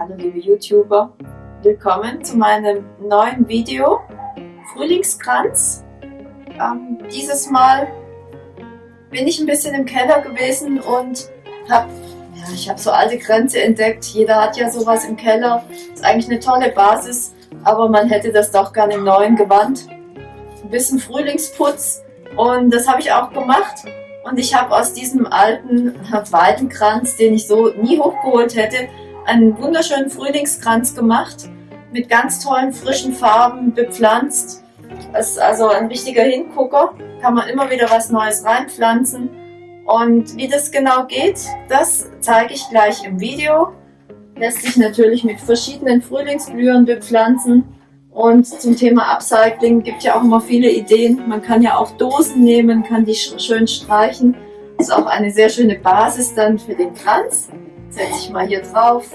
Hallo liebe YouTuber, willkommen zu meinem neuen Video Frühlingskranz. Ähm, dieses Mal bin ich ein bisschen im Keller gewesen und habe ja, ich so alte Kränze entdeckt. Jeder hat ja sowas im Keller. Ist eigentlich eine tolle Basis, aber man hätte das doch gerne im neuen Gewand. Ein bisschen Frühlingsputz und das habe ich auch gemacht. Und ich habe aus diesem alten Weidenkranz, den ich so nie hochgeholt hätte, einen wunderschönen Frühlingskranz gemacht. Mit ganz tollen frischen Farben bepflanzt. Das ist also ein richtiger Hingucker. Kann man immer wieder was Neues reinpflanzen. Und wie das genau geht, das zeige ich gleich im Video. Lässt sich natürlich mit verschiedenen Frühlingsblühern bepflanzen. Und zum Thema Upcycling gibt ja auch immer viele Ideen. Man kann ja auch Dosen nehmen, kann die schön streichen. Das ist auch eine sehr schöne Basis dann für den Kranz. Setze ich mal hier drauf.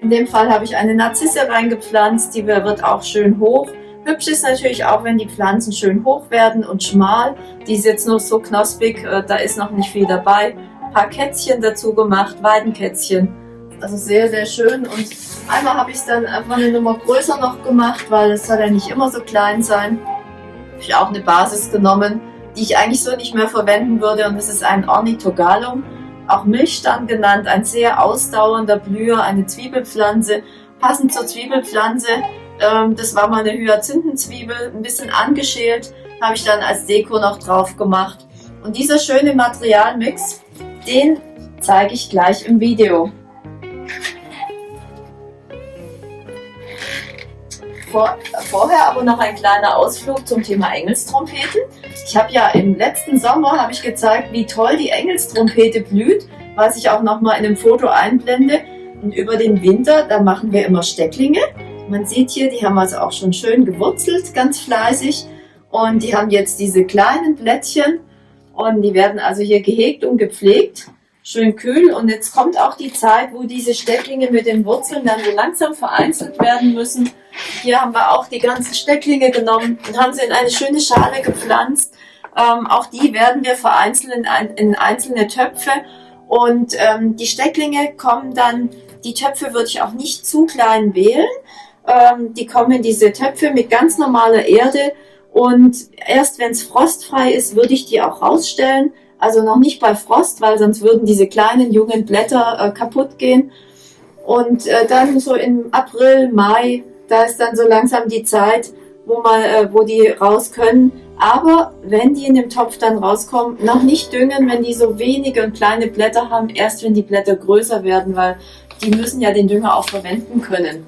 In dem Fall habe ich eine Narzisse reingepflanzt, die wird auch schön hoch. Hübsch ist natürlich auch, wenn die Pflanzen schön hoch werden und schmal. Die ist jetzt noch so knospig, äh, da ist noch nicht viel dabei. Ein paar Kätzchen dazu gemacht, Weidenkätzchen. Also sehr, sehr schön und Einmal habe ich es dann einfach eine Nummer größer noch gemacht, weil es soll ja nicht immer so klein sein. Habe ich auch eine Basis genommen, die ich eigentlich so nicht mehr verwenden würde und das ist ein Ornithogalum, auch Milchstand genannt, ein sehr ausdauernder Blüher, eine Zwiebelpflanze, passend zur Zwiebelpflanze. Ähm, das war mal eine Hyazinthenzwiebel, ein bisschen angeschält, habe ich dann als Deko noch drauf gemacht. Und dieser schöne Materialmix, den zeige ich gleich im Video. Vor, vorher aber noch ein kleiner Ausflug zum Thema Engelstrompeten. Ich habe ja im letzten Sommer habe ich gezeigt, wie toll die Engelstrompete blüht, was ich auch noch mal in einem Foto einblende. Und über den Winter, da machen wir immer Stecklinge. Man sieht hier, die haben also auch schon schön gewurzelt, ganz fleißig. Und die haben jetzt diese kleinen Blättchen und die werden also hier gehegt und gepflegt schön kühl. Und jetzt kommt auch die Zeit, wo diese Stecklinge mit den Wurzeln dann so langsam vereinzelt werden müssen. Hier haben wir auch die ganzen Stecklinge genommen und haben sie in eine schöne Schale gepflanzt. Ähm, auch die werden wir vereinzeln in, ein, in einzelne Töpfe. Und ähm, die Stecklinge kommen dann, die Töpfe würde ich auch nicht zu klein wählen. Ähm, die kommen in diese Töpfe mit ganz normaler Erde. Und erst wenn es frostfrei ist, würde ich die auch rausstellen also noch nicht bei Frost, weil sonst würden diese kleinen jungen Blätter äh, kaputt gehen. Und äh, dann so im April, Mai, da ist dann so langsam die Zeit, wo, man, äh, wo die raus können. Aber wenn die in dem Topf dann rauskommen, noch nicht düngen, wenn die so wenige und kleine Blätter haben, erst wenn die Blätter größer werden, weil die müssen ja den Dünger auch verwenden können.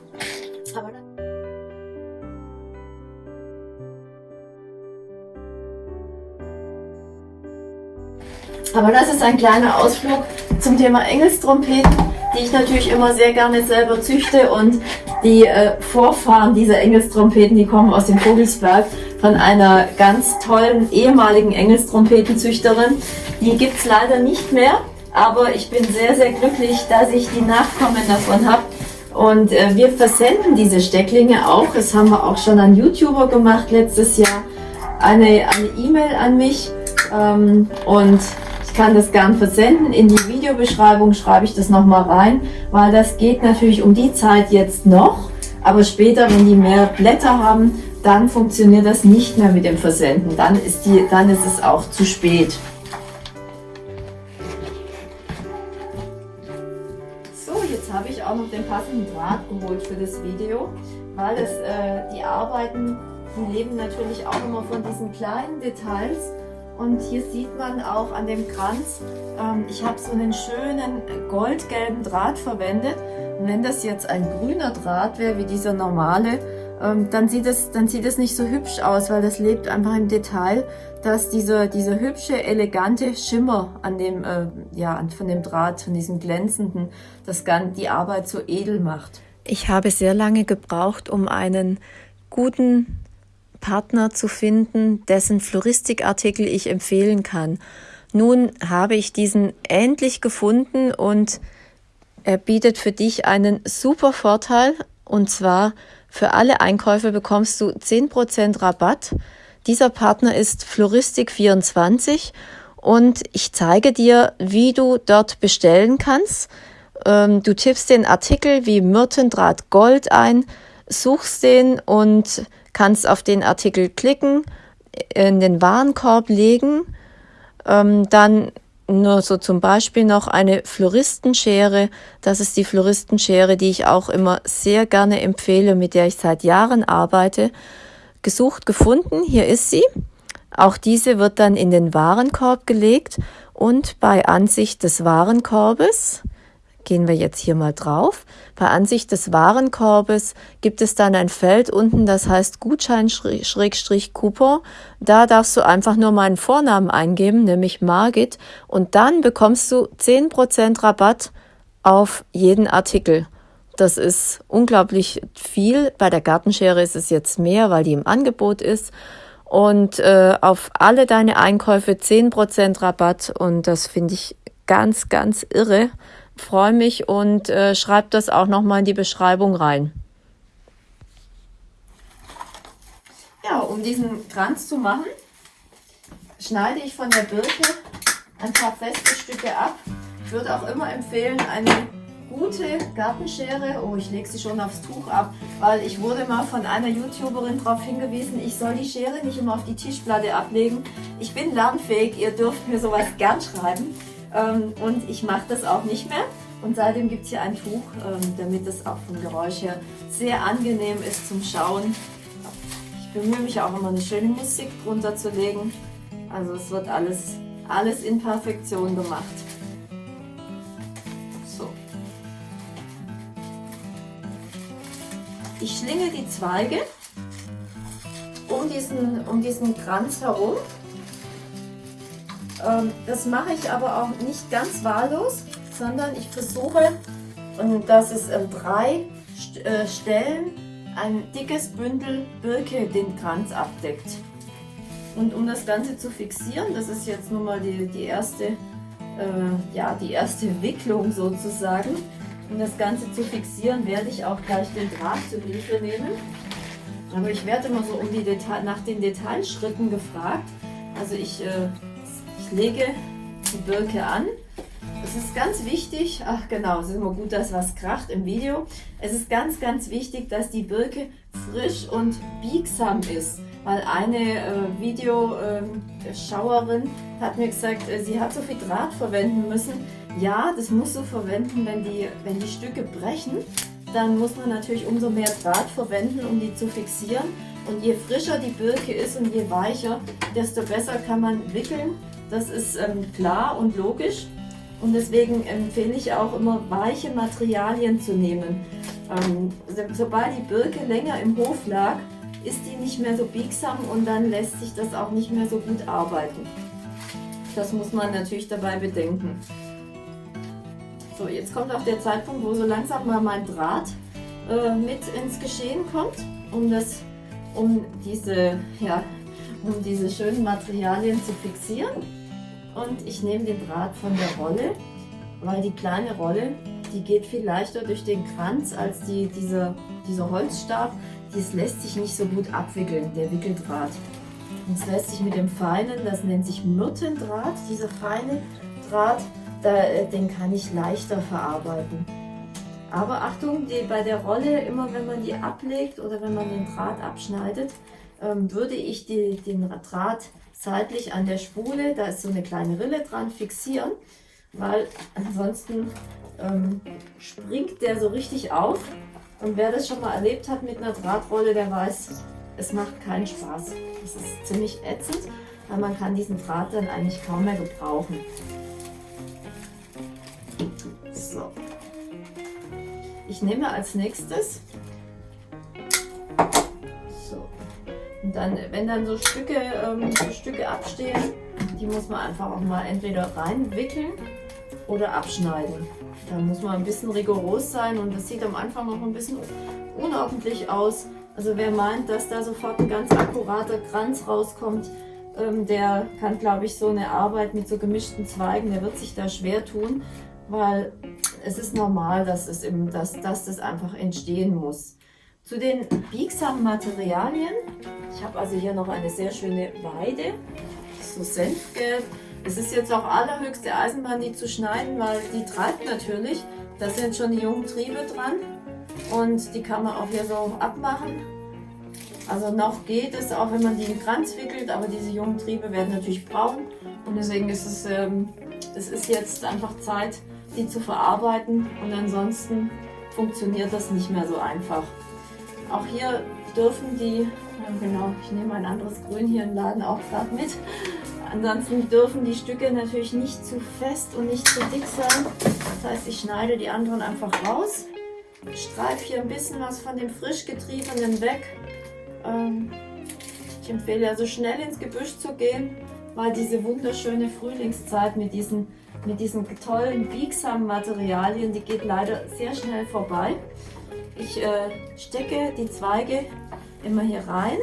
Aber das ist ein kleiner Ausflug zum Thema Engelstrompeten, die ich natürlich immer sehr gerne selber züchte und die äh, Vorfahren dieser Engelstrompeten, die kommen aus dem Vogelsberg von einer ganz tollen ehemaligen Engelstrompetenzüchterin. Die gibt es leider nicht mehr, aber ich bin sehr, sehr glücklich, dass ich die Nachkommen davon habe. Und äh, wir versenden diese Stecklinge auch. Das haben wir auch schon an YouTuber gemacht letztes Jahr. Eine E-Mail e an mich. Ähm, und kann das gern versenden. In die Videobeschreibung schreibe ich das nochmal rein, weil das geht natürlich um die Zeit jetzt noch. Aber später, wenn die mehr Blätter haben, dann funktioniert das nicht mehr mit dem Versenden. Dann ist, die, dann ist es auch zu spät. So, jetzt habe ich auch noch den passenden Draht geholt für das Video, weil es, äh, die Arbeiten, die leben natürlich auch immer von diesen kleinen Details. Und hier sieht man auch an dem Kranz, ähm, ich habe so einen schönen goldgelben Draht verwendet. Und wenn das jetzt ein grüner Draht wäre, wie dieser normale, ähm, dann, sieht es, dann sieht es nicht so hübsch aus, weil das lebt einfach im Detail, dass dieser, dieser hübsche, elegante Schimmer an dem, äh, ja, von dem Draht, von diesem glänzenden, das die Arbeit so edel macht. Ich habe sehr lange gebraucht, um einen guten Partner zu finden, dessen Floristikartikel ich empfehlen kann. Nun habe ich diesen endlich gefunden und er bietet für dich einen super Vorteil und zwar für alle Einkäufe bekommst du 10% Rabatt. Dieser Partner ist Floristik24 und ich zeige dir, wie du dort bestellen kannst. Ähm, du tippst den Artikel wie Myrtendraht Gold ein, suchst den und kannst auf den Artikel klicken, in den Warenkorb legen, ähm, dann nur so zum Beispiel noch eine Floristenschere. Das ist die Floristenschere, die ich auch immer sehr gerne empfehle, mit der ich seit Jahren arbeite. Gesucht, gefunden, hier ist sie. Auch diese wird dann in den Warenkorb gelegt und bei Ansicht des Warenkorbes gehen wir jetzt hier mal drauf. Bei Ansicht des Warenkorbes gibt es dann ein Feld unten, das heißt Gutschein-Coupon. Da darfst du einfach nur meinen Vornamen eingeben, nämlich Margit, und dann bekommst du 10% Rabatt auf jeden Artikel. Das ist unglaublich viel. Bei der Gartenschere ist es jetzt mehr, weil die im Angebot ist. Und äh, auf alle deine Einkäufe 10% Rabatt. Und das finde ich ganz, ganz irre freue mich und äh, schreibe das auch nochmal in die Beschreibung rein. Ja, um diesen Kranz zu machen, schneide ich von der Birke ein paar feste Stücke ab. Ich würde auch immer empfehlen, eine gute Gartenschere, oh ich lege sie schon aufs Tuch ab, weil ich wurde mal von einer YouTuberin darauf hingewiesen, ich soll die Schere nicht immer auf die Tischplatte ablegen. Ich bin lernfähig, ihr dürft mir sowas gern schreiben. Ähm, und ich mache das auch nicht mehr. Und seitdem gibt es hier ein Tuch, ähm, damit es auch vom Geräusch her sehr angenehm ist zum Schauen. Ich bemühe mich auch immer eine schöne Musik drunter zu legen. Also es wird alles, alles in Perfektion gemacht. So. Ich schlinge die Zweige um diesen, um diesen Kranz herum das mache ich aber auch nicht ganz wahllos, sondern ich versuche, dass es an drei äh, Stellen ein dickes Bündel Birke den Kranz abdeckt. Und um das Ganze zu fixieren, das ist jetzt nun mal die, die, erste, äh, ja, die erste Wicklung sozusagen, um das Ganze zu fixieren, werde ich auch gleich den Draht zur Hilfe nehmen. Aber ich werde immer so um die nach den Detailschritten gefragt. Also ich äh, lege die Birke an. Es ist ganz wichtig, ach genau, es ist immer gut, dass was kracht im Video. Es ist ganz, ganz wichtig, dass die Birke frisch und biegsam ist. Weil eine äh, Videoschauerin ähm, hat mir gesagt, äh, sie hat so viel Draht verwenden müssen. Ja, das musst du verwenden, wenn die, wenn die Stücke brechen. Dann muss man natürlich umso mehr Draht verwenden, um die zu fixieren. Und je frischer die Birke ist und je weicher, desto besser kann man wickeln das ist ähm, klar und logisch. Und deswegen empfehle ich auch immer, weiche Materialien zu nehmen. Ähm, sobald die Birke länger im Hof lag, ist die nicht mehr so biegsam und dann lässt sich das auch nicht mehr so gut arbeiten. Das muss man natürlich dabei bedenken. So, jetzt kommt auch der Zeitpunkt, wo so langsam mal mein Draht äh, mit ins Geschehen kommt, um, das, um, diese, ja, um diese schönen Materialien zu fixieren und ich nehme den Draht von der Rolle, weil die kleine Rolle, die geht viel leichter durch den Kranz als die, diese, dieser Holzstab. Das lässt sich nicht so gut abwickeln, der Wickeldraht. Und es lässt sich mit dem feinen, das nennt sich Myrtendraht, dieser feine Draht, da, äh, den kann ich leichter verarbeiten. Aber Achtung, die, bei der Rolle, immer wenn man die ablegt oder wenn man den Draht abschneidet, ähm, würde ich die, den Draht seitlich an der Spule, da ist so eine kleine Rille dran, fixieren, weil ansonsten ähm, springt der so richtig auf. Und wer das schon mal erlebt hat mit einer Drahtrolle, der weiß, es macht keinen Spaß. Das ist ziemlich ätzend, weil man kann diesen Draht dann eigentlich kaum mehr gebrauchen. So. Ich nehme als nächstes Und dann, wenn dann so Stücke, ähm, so Stücke abstehen, die muss man einfach auch mal entweder reinwickeln oder abschneiden. Da muss man ein bisschen rigoros sein und das sieht am Anfang noch ein bisschen unordentlich aus. Also wer meint, dass da sofort ein ganz akkurater Kranz rauskommt, ähm, der kann, glaube ich, so eine Arbeit mit so gemischten Zweigen, der wird sich da schwer tun, weil es ist normal, dass, es im, dass, dass das einfach entstehen muss. Zu den biegsamen Materialien. Ich habe also hier noch eine sehr schöne Weide, so Senfgelb. Es ist jetzt auch allerhöchste Eisenbahn, die zu schneiden, weil die treibt natürlich. da sind schon die jungen Triebe dran und die kann man auch hier so abmachen. Also noch geht es, auch wenn man die in Kranz wickelt, aber diese jungen Triebe werden natürlich braun und deswegen ist es, ähm, es ist jetzt einfach Zeit, die zu verarbeiten und ansonsten funktioniert das nicht mehr so einfach. Auch hier dürfen die, genau, ich nehme ein anderes Grün hier im Laden auch gerade mit, ansonsten dürfen die Stücke natürlich nicht zu fest und nicht zu dick sein. Das heißt, ich schneide die anderen einfach raus, streife hier ein bisschen was von dem frisch getriebenen weg. Ähm, ich empfehle also schnell ins Gebüsch zu gehen, weil diese wunderschöne Frühlingszeit mit diesen, mit diesen tollen, biegsamen Materialien, die geht leider sehr schnell vorbei. Ich äh, stecke die Zweige immer hier rein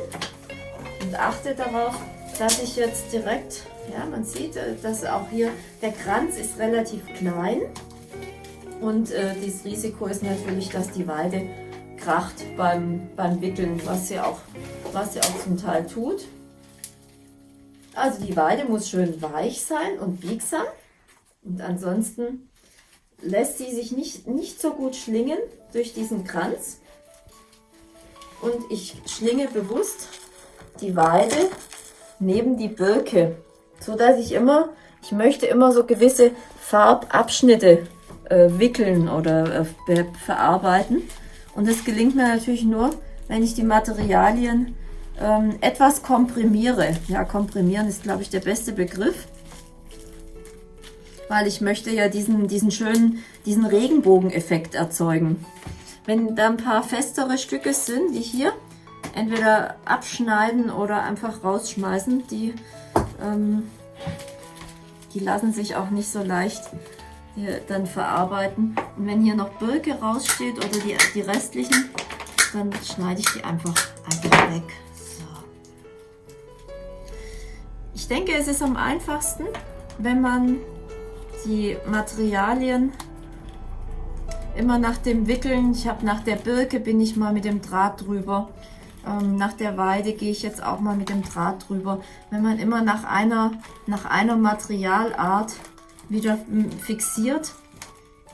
und achte darauf, dass ich jetzt direkt, ja man sieht, äh, dass auch hier der Kranz ist relativ klein und äh, das Risiko ist natürlich, dass die Weide kracht beim, beim Wickeln, was sie, auch, was sie auch zum Teil tut. Also die Weide muss schön weich sein und biegsam und ansonsten lässt sie sich nicht, nicht so gut schlingen durch diesen Kranz. Und ich schlinge bewusst die Weide neben die Birke, so dass ich immer, ich möchte immer so gewisse Farbabschnitte äh, wickeln oder äh, verarbeiten. Und das gelingt mir natürlich nur, wenn ich die Materialien ähm, etwas komprimiere. Ja, komprimieren ist, glaube ich, der beste Begriff. Weil ich möchte ja diesen, diesen schönen, diesen Regenbogeneffekt erzeugen. Wenn da ein paar festere Stücke sind, wie hier, entweder abschneiden oder einfach rausschmeißen, die, ähm, die lassen sich auch nicht so leicht dann verarbeiten. Und wenn hier noch Birke raussteht oder die, die restlichen, dann schneide ich die einfach, einfach weg. So. Ich denke, es ist am einfachsten, wenn man die Materialien immer nach dem Wickeln, ich habe nach der Birke bin ich mal mit dem Draht drüber, ähm, nach der Weide gehe ich jetzt auch mal mit dem Draht drüber. Wenn man immer nach einer, nach einer Materialart wieder fixiert.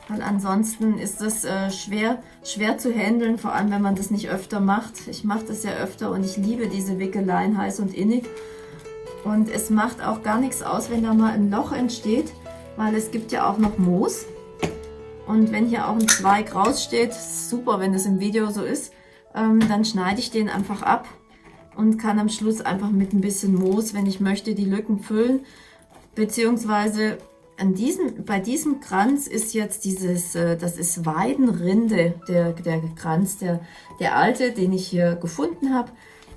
Weil ansonsten ist das äh, schwer, schwer zu handeln, vor allem wenn man das nicht öfter macht. Ich mache das ja öfter und ich liebe diese Wickeleien heiß und innig. Und es macht auch gar nichts aus, wenn da mal ein Loch entsteht, weil es gibt ja auch noch Moos. Und wenn hier auch ein Zweig raussteht, super, wenn das im Video so ist, ähm, dann schneide ich den einfach ab und kann am Schluss einfach mit ein bisschen Moos, wenn ich möchte, die Lücken füllen. Beziehungsweise an diesem, bei diesem Kranz ist jetzt dieses, äh, das ist Weidenrinde, der, der Kranz, der, der alte, den ich hier gefunden habe.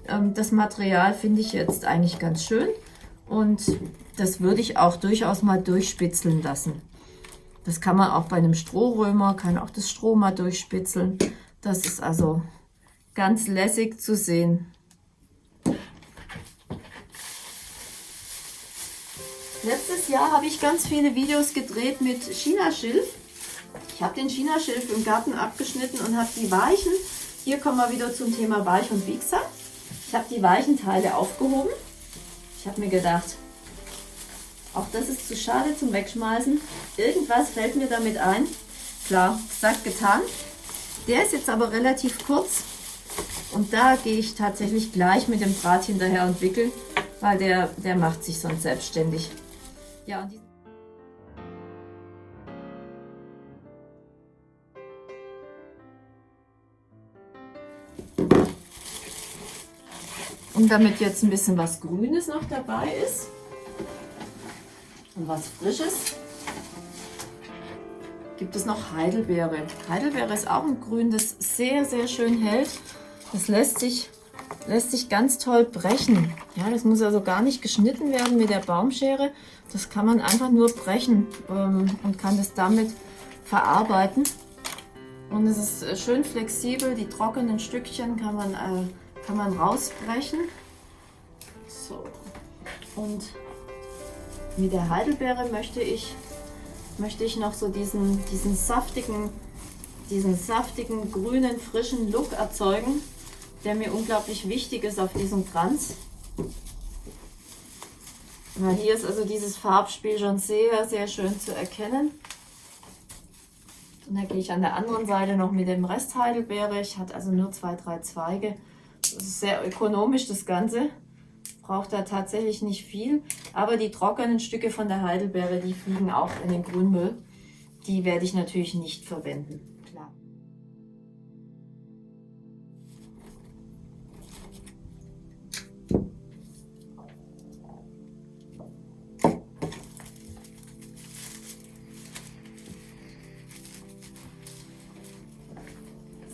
Ähm, das Material finde ich jetzt eigentlich ganz schön und das würde ich auch durchaus mal durchspitzeln lassen. Das kann man auch bei einem Strohrömer, kann auch das Stroh mal durchspitzeln. Das ist also ganz lässig zu sehen. Letztes Jahr habe ich ganz viele Videos gedreht mit Chinaschilf. Ich habe den Chinaschilf im Garten abgeschnitten und habe die weichen, hier kommen wir wieder zum Thema weich und biegsam. Ich habe die weichen Teile aufgehoben. Ich habe mir gedacht, auch das ist zu schade zum Wegschmeißen. Irgendwas fällt mir damit ein. Klar, gesagt, getan. Der ist jetzt aber relativ kurz und da gehe ich tatsächlich gleich mit dem Draht hinterher und wickeln, weil der, der macht sich sonst selbstständig. Ja, Und damit jetzt ein bisschen was Grünes noch dabei ist und was Frisches, gibt es noch Heidelbeere. Heidelbeere ist auch ein Grün, das sehr, sehr schön hält. Das lässt sich, lässt sich ganz toll brechen. Ja, das muss also gar nicht geschnitten werden mit der Baumschere, das kann man einfach nur brechen ähm, und kann das damit verarbeiten. Und es ist äh, schön flexibel, die trockenen Stückchen kann man, äh, kann man rausbrechen. So. Und mit der Heidelbeere möchte ich, möchte ich noch so diesen, diesen saftigen, diesen saftigen, grünen, frischen Look erzeugen, der mir unglaublich wichtig ist auf diesem Kranz. Ja, hier ist also dieses Farbspiel schon sehr, sehr schön zu erkennen. Und dann gehe ich an der anderen Seite noch mit dem Rest Heidelbeere. Ich hatte also nur zwei, drei Zweige. Ist sehr ökonomisch das Ganze. Braucht da tatsächlich nicht viel. Aber die trockenen Stücke von der Heidelbeere, die fliegen auch in den Grünmüll. Die werde ich natürlich nicht verwenden. Klar.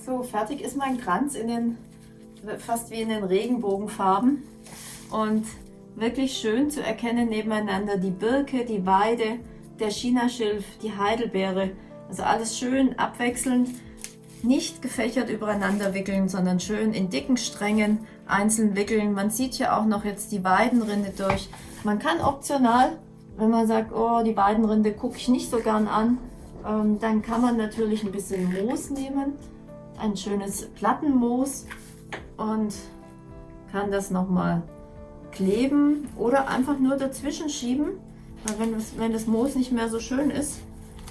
So, fertig ist mein Kranz in den, fast wie in den Regenbogenfarben. Und wirklich schön zu erkennen nebeneinander die Birke, die Weide, der Chinaschilf, die Heidelbeere. Also alles schön abwechselnd, nicht gefächert übereinander wickeln, sondern schön in dicken Strängen einzeln wickeln. Man sieht hier auch noch jetzt die Weidenrinde durch. Man kann optional, wenn man sagt, oh, die Weidenrinde gucke ich nicht so gern an, ähm, dann kann man natürlich ein bisschen Moos nehmen ein schönes Plattenmoos und kann das nochmal kleben oder einfach nur dazwischen schieben. Weil wenn das, wenn das Moos nicht mehr so schön ist,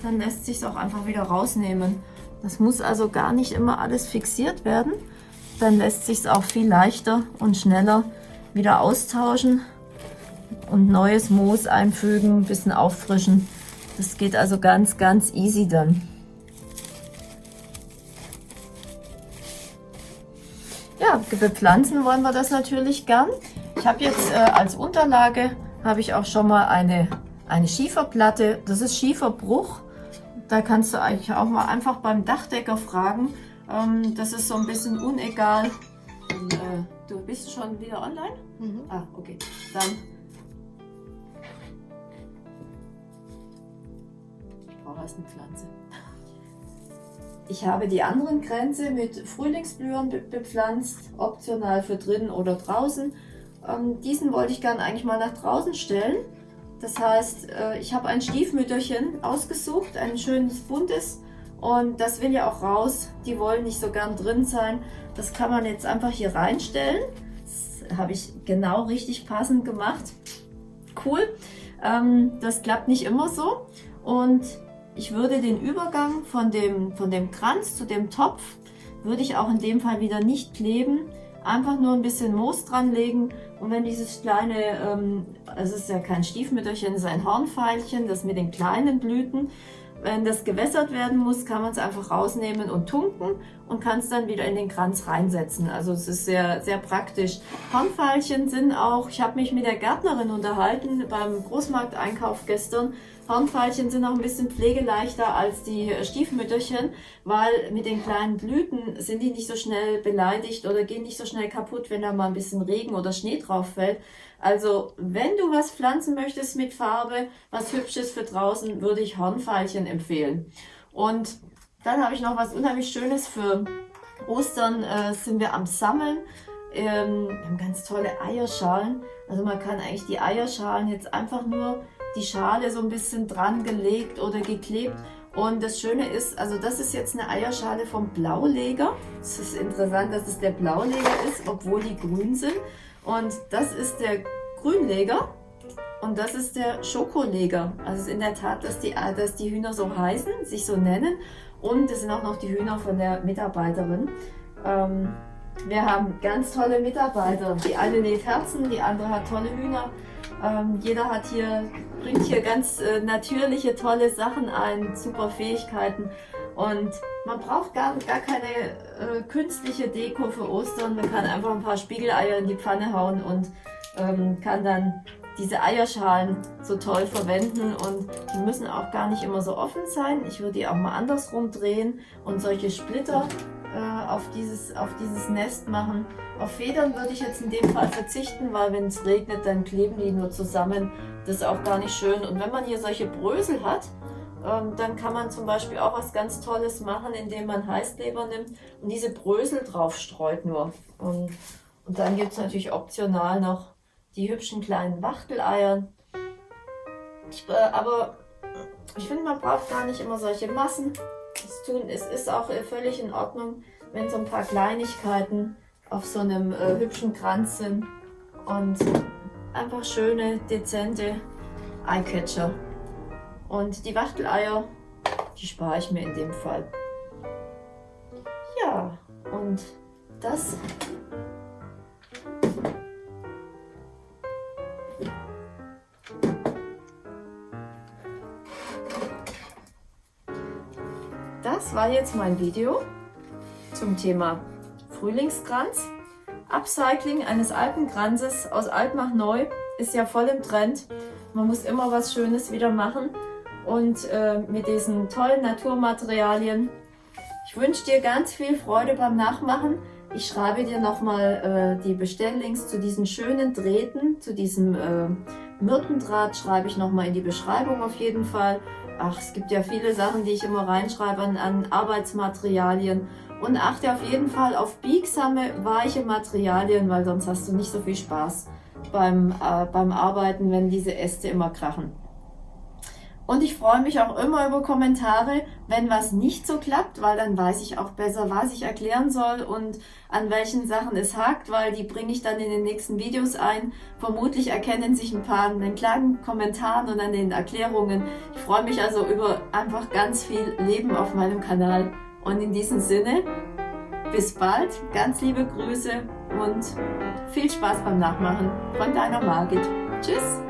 dann lässt sich es auch einfach wieder rausnehmen. Das muss also gar nicht immer alles fixiert werden. Dann lässt sich es auch viel leichter und schneller wieder austauschen und neues Moos einfügen, ein bisschen auffrischen. Das geht also ganz, ganz easy dann. Ja, bepflanzen wollen wir das natürlich gern. Ich habe jetzt äh, als Unterlage, habe ich auch schon mal eine, eine Schieferplatte. Das ist Schieferbruch. Da kannst du eigentlich auch mal einfach beim Dachdecker fragen. Ähm, das ist so ein bisschen unegal. Und, äh, du bist schon wieder online? Mhm. Ah, okay. Dann ich brauche erst eine Pflanze. Ich habe die anderen Grenze mit Frühlingsblühern bepflanzt, optional für drinnen oder draußen. Ähm, diesen wollte ich gerne eigentlich mal nach draußen stellen. Das heißt, äh, ich habe ein Stiefmütterchen ausgesucht, ein schönes buntes. Und das will ja auch raus. Die wollen nicht so gern drin sein. Das kann man jetzt einfach hier reinstellen. Das habe ich genau richtig passend gemacht. Cool. Ähm, das klappt nicht immer so. Und ich würde den Übergang von dem, von dem Kranz zu dem Topf, würde ich auch in dem Fall wieder nicht kleben. Einfach nur ein bisschen Moos dran legen und wenn dieses kleine, ähm, es ist ja kein Stiefmütterchen, es ist ein Hornfeilchen, das mit den kleinen Blüten, wenn das gewässert werden muss, kann man es einfach rausnehmen und tunken und kann es dann wieder in den Kranz reinsetzen. Also es ist sehr, sehr praktisch. Hornfeilchen sind auch, ich habe mich mit der Gärtnerin unterhalten beim Großmarkteinkauf gestern, Hornfeilchen sind auch ein bisschen pflegeleichter als die Stiefmütterchen, weil mit den kleinen Blüten sind die nicht so schnell beleidigt oder gehen nicht so schnell kaputt, wenn da mal ein bisschen Regen oder Schnee drauf fällt. Also wenn du was pflanzen möchtest mit Farbe, was Hübsches für draußen, würde ich Hornfeilchen empfehlen. Und dann habe ich noch was unheimlich Schönes für Ostern, äh, sind wir am Sammeln. Ähm, wir haben ganz tolle Eierschalen. Also man kann eigentlich die Eierschalen jetzt einfach nur die Schale so ein bisschen dran gelegt oder geklebt. Und das Schöne ist, also das ist jetzt eine Eierschale vom Blauleger. Es ist interessant, dass es der Blauleger ist, obwohl die grün sind. Und das ist der Grünleger und das ist der Schokoleger. Also es ist in der Tat, dass die, dass die Hühner so heißen, sich so nennen. Und es sind auch noch die Hühner von der Mitarbeiterin. Ähm, wir haben ganz tolle Mitarbeiter. Die eine näht Herzen, die andere hat tolle Hühner. Ähm, jeder hat hier, bringt hier ganz äh, natürliche, tolle Sachen ein, super Fähigkeiten. Und man braucht gar, gar keine äh, künstliche Deko für Ostern. Man kann einfach ein paar Spiegeleier in die Pfanne hauen und ähm, kann dann diese Eierschalen so toll verwenden und die müssen auch gar nicht immer so offen sein. Ich würde die auch mal andersrum drehen und solche Splitter äh, auf, dieses, auf dieses Nest machen. Auf Federn würde ich jetzt in dem Fall verzichten, weil wenn es regnet, dann kleben die nur zusammen. Das ist auch gar nicht schön. Und wenn man hier solche Brösel hat, ähm, dann kann man zum Beispiel auch was ganz Tolles machen, indem man Heißkleber nimmt und diese Brösel drauf streut nur. Und, und dann gibt es natürlich optional noch die hübschen kleinen Wachteleier. Ich, äh, aber ich finde, man braucht gar nicht immer solche Massen das tun. Es ist auch äh, völlig in Ordnung, wenn so ein paar Kleinigkeiten auf so einem äh, hübschen Kranz sind und einfach schöne, dezente Eyecatcher. Und die Wachteleier die spare ich mir in dem Fall. Ja, und das Das war jetzt mein Video zum Thema Frühlingskranz. Upcycling eines alten Kranzes aus alt nach neu ist ja voll im Trend. Man muss immer was Schönes wieder machen und äh, mit diesen tollen Naturmaterialien. Ich wünsche dir ganz viel Freude beim Nachmachen. Ich schreibe dir nochmal äh, die Bestelllinks zu diesen schönen Drähten, zu diesem äh, Myrtendraht schreibe ich nochmal in die Beschreibung auf jeden Fall. Ach, es gibt ja viele Sachen, die ich immer reinschreibe an, an Arbeitsmaterialien. Und achte auf jeden Fall auf biegsame, weiche Materialien, weil sonst hast du nicht so viel Spaß beim, äh, beim Arbeiten, wenn diese Äste immer krachen. Und ich freue mich auch immer über Kommentare, wenn was nicht so klappt, weil dann weiß ich auch besser, was ich erklären soll und an welchen Sachen es hakt, weil die bringe ich dann in den nächsten Videos ein. Vermutlich erkennen sich ein paar an den kleinen Kommentaren und an den Erklärungen. Ich freue mich also über einfach ganz viel Leben auf meinem Kanal. Und in diesem Sinne, bis bald, ganz liebe Grüße und viel Spaß beim Nachmachen von deiner Margit. Tschüss!